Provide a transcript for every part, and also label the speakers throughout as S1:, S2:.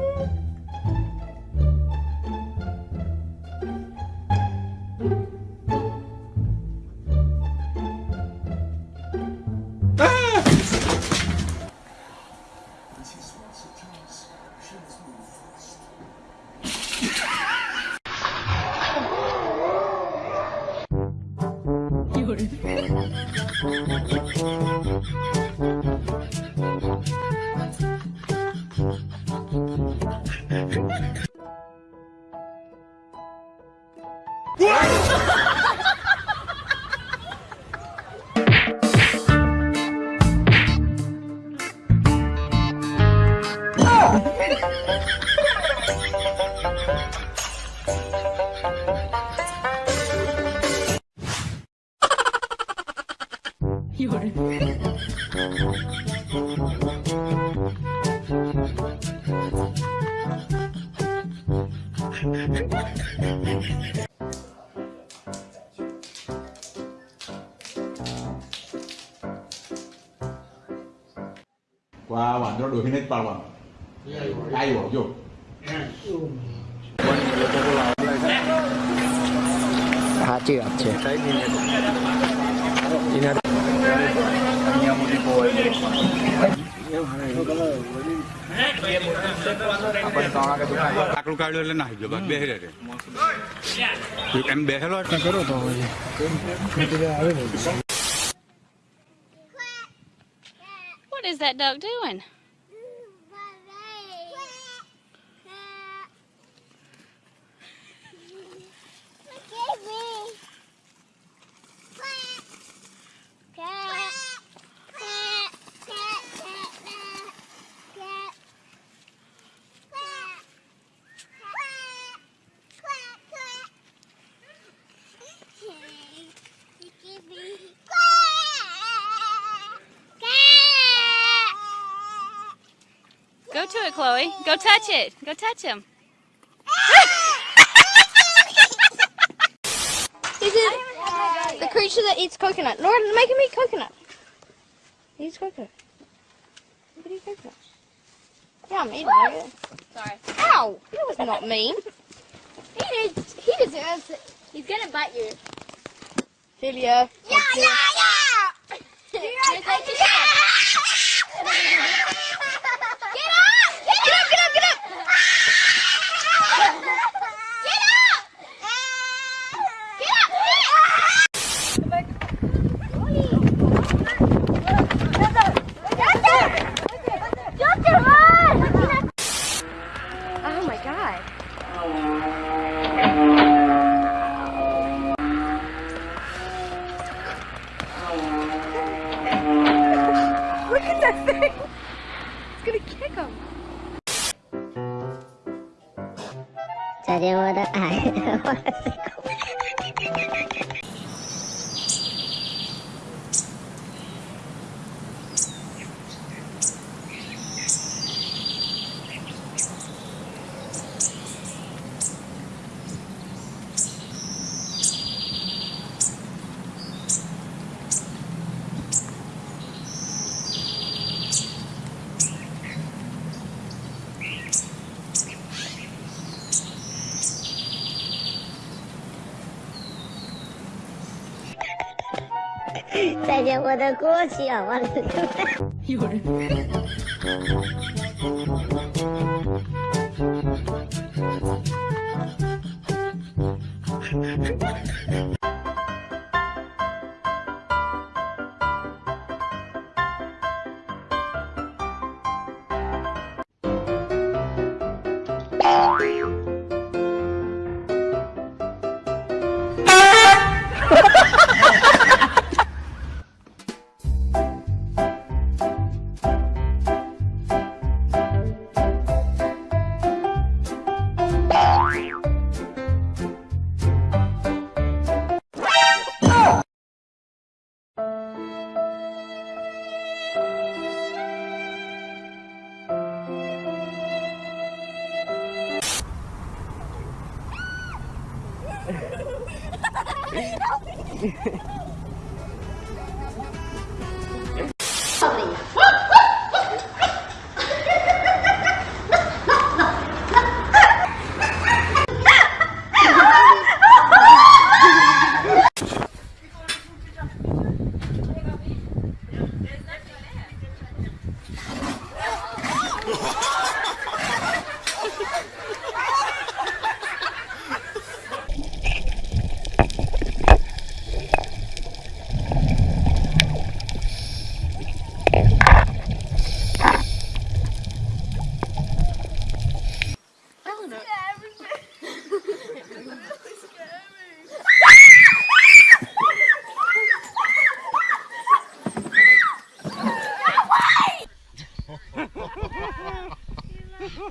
S1: 有人。 와 완전 로히넷 빨wan ayo yuk
S2: સાચી વાત છે
S3: આકડું કાઢ્યું એટલે નાહી ગયો બેહી રહે એમ બેહેલો કરો તો
S4: What is that duck doing? To it, Chloe. Go touch it. Go touch him.
S5: This is the creature that eats coconut. Nora, make him eat coconut. He eats coconut. Look at eat coconut. Yeah, I'm eating it.
S4: Sorry.
S5: Ow! That was not mean.
S4: He needs, he deserves it. He's gonna bite you.
S5: Filia.
S4: Yeah, yeah, yeah! Here, Look at that thing. It's gonna kick him.
S5: 자제보다 아, 我的锅气啊！我有人。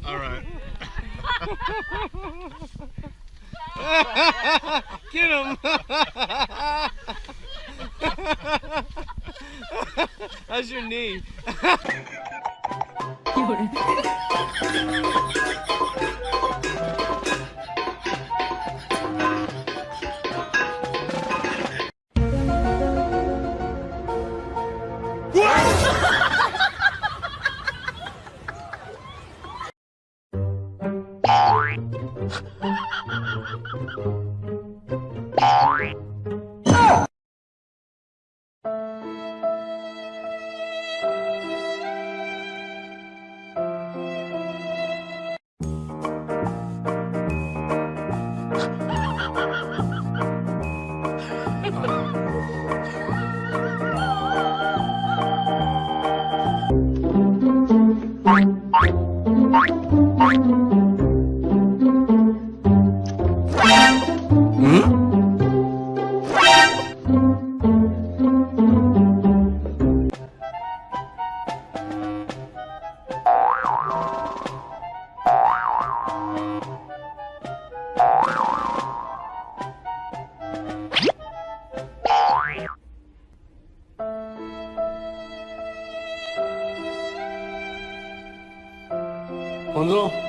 S6: All right. Get him. How's your knee? 黄总。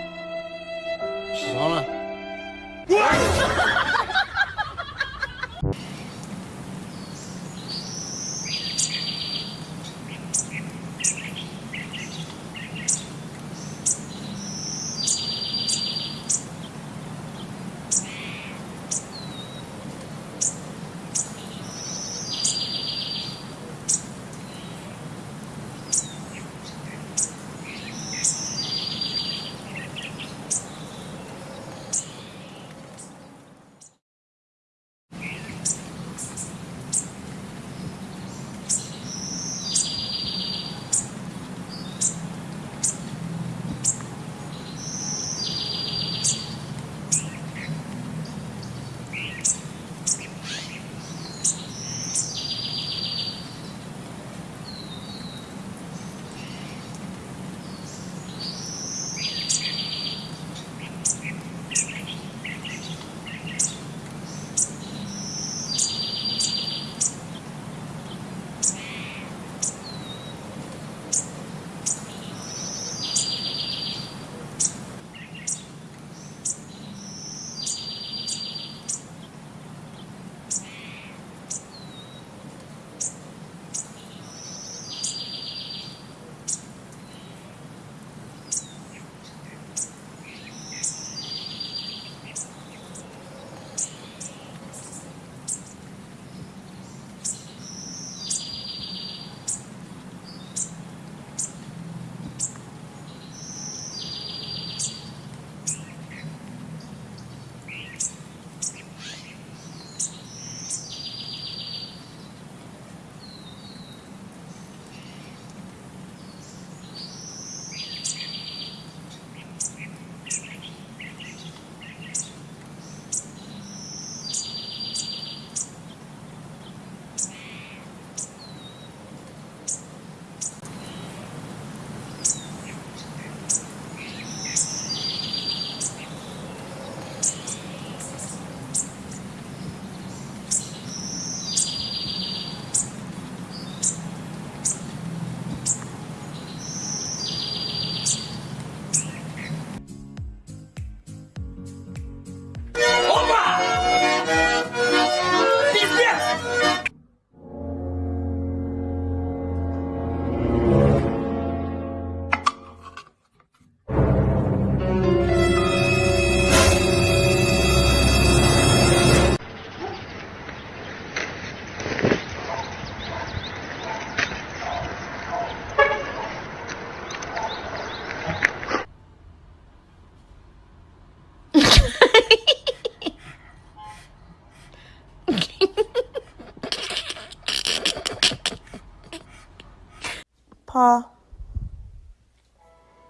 S7: Paw.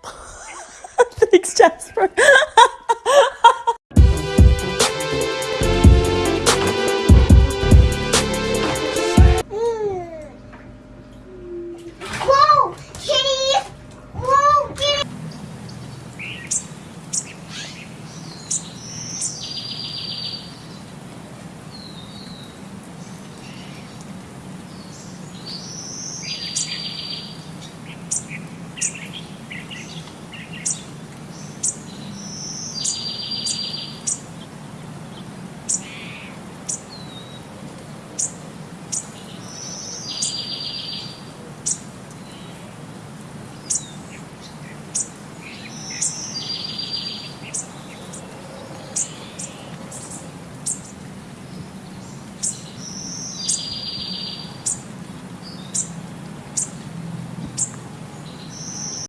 S7: Thanks, Jasper.